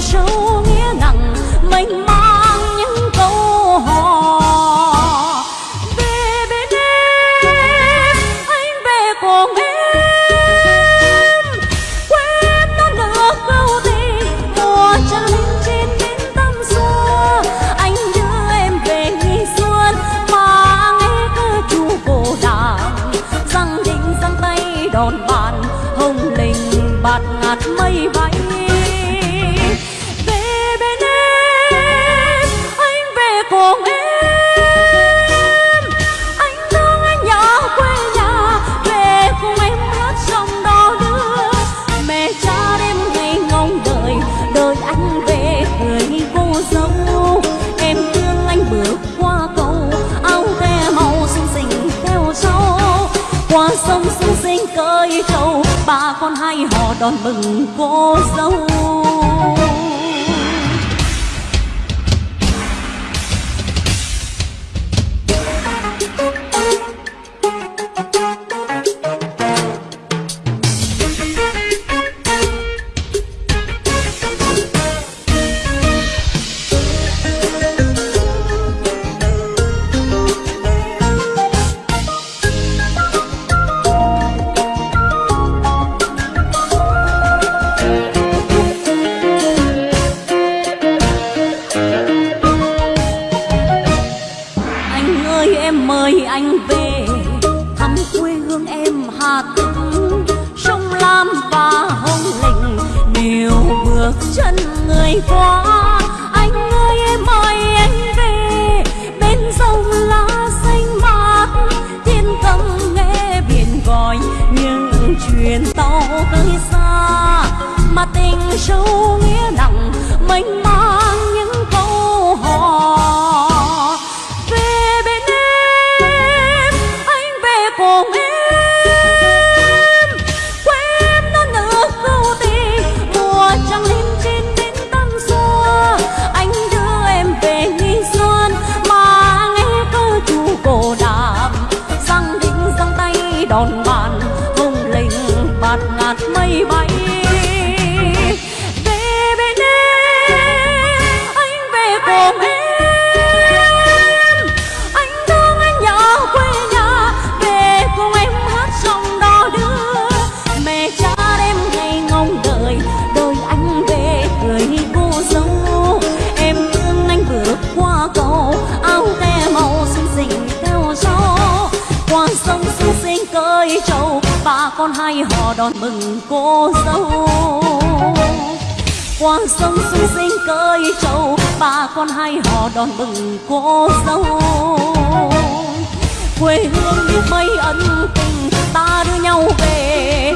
sâu nghĩa nặng mênh mang những câu hò. Về bên em, anh về cùng em. Quên nó nửa câu tình mùa trăng lên trên bến tâm xưa anh đưa em về nghỉ xuân, mà nghe cơ chu cổ đàn. Răng đinh răng tay đòn bàn, hồng linh bạt ngạt mây sông xuống sinh cơi trâu ba con hai họ đón mừng cô dâu. Ơi, em mời anh về. Thăm quê hương em hà tĩnh, sông lam và hồng lĩnh. Đều bước chân người qua, anh ơi, em mời anh về. Bên sông lá xanh mát, thiên cầm nghe biển gọi. Những chuyến tàu tới xa, mà tình sâu nghĩa nặng, mênh con bạn bàn hồng linh bạt ngạt mây bay. con hai họ đón mừng cô dâu. Qua sông xuân sinh cơi trâu, ba con hai họ đón mừng cô dâu. Quê hương biết mấy ân tình, ta đưa nhau về